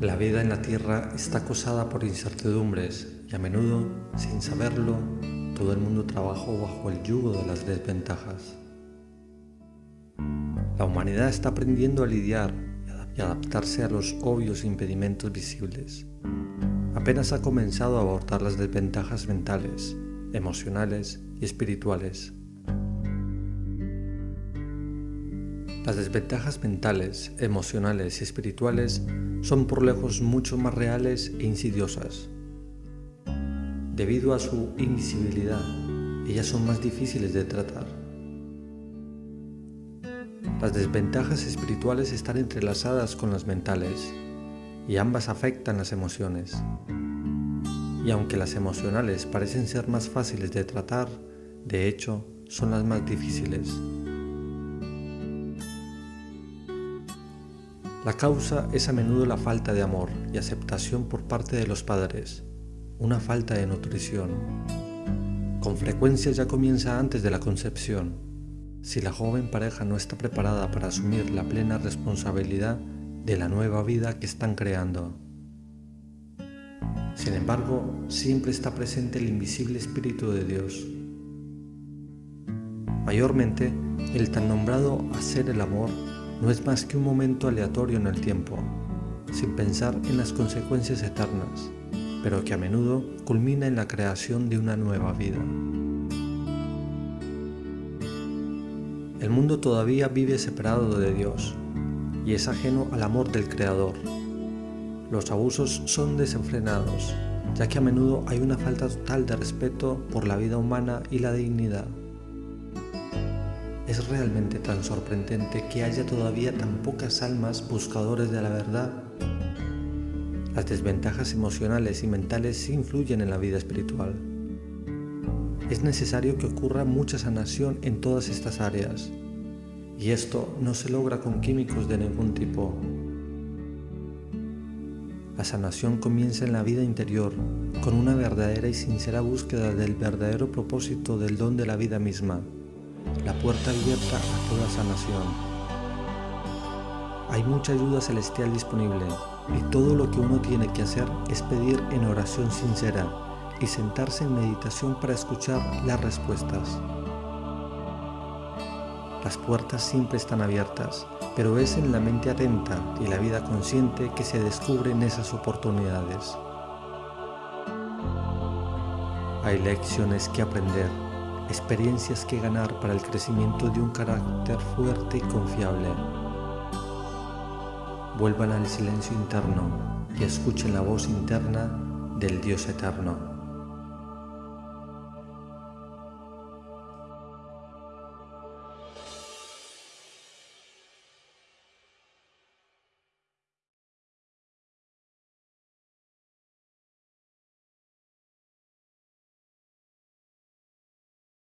La vida en la tierra está acosada por incertidumbres y a menudo, sin saberlo, todo el mundo trabaja bajo el yugo de las desventajas. La humanidad está aprendiendo a lidiar y adaptarse a los obvios impedimentos visibles. Apenas ha comenzado a abordar las desventajas mentales, emocionales y espirituales. Las desventajas mentales, emocionales y espirituales son por lejos mucho más reales e insidiosas. Debido a su invisibilidad, ellas son más difíciles de tratar. Las desventajas espirituales están entrelazadas con las mentales y ambas afectan las emociones. Y aunque las emocionales parecen ser más fáciles de tratar, de hecho, son las más difíciles. La causa es a menudo la falta de amor y aceptación por parte de los padres, una falta de nutrición. Con frecuencia ya comienza antes de la concepción. Si la joven pareja no está preparada para asumir la plena responsabilidad de la nueva vida que están creando. Sin embargo, siempre está presente el invisible Espíritu de Dios. Mayormente, el tan nombrado hacer el amor no es más que un momento aleatorio en el tiempo, sin pensar en las consecuencias eternas, pero que a menudo culmina en la creación de una nueva vida. El mundo todavía vive separado de Dios y es ajeno al amor del Creador. Los abusos son desenfrenados, ya que a menudo hay una falta total de respeto por la vida humana y la dignidad. Es realmente tan sorprendente que haya todavía tan pocas almas buscadores de la verdad. Las desventajas emocionales y mentales influyen en la vida espiritual. Es necesario que ocurra mucha sanación en todas estas áreas, y esto no se logra con químicos de ningún tipo. La sanación comienza en la vida interior, con una verdadera y sincera búsqueda del verdadero propósito del don de la vida misma la puerta abierta a toda sanación. Hay mucha ayuda celestial disponible y todo lo que uno tiene que hacer es pedir en oración sincera y sentarse en meditación para escuchar las respuestas. Las puertas siempre están abiertas, pero es en la mente atenta y la vida consciente que se descubren esas oportunidades. Hay lecciones que aprender experiencias que ganar para el crecimiento de un carácter fuerte y confiable. Vuelvan al silencio interno y escuchen la voz interna del Dios eterno.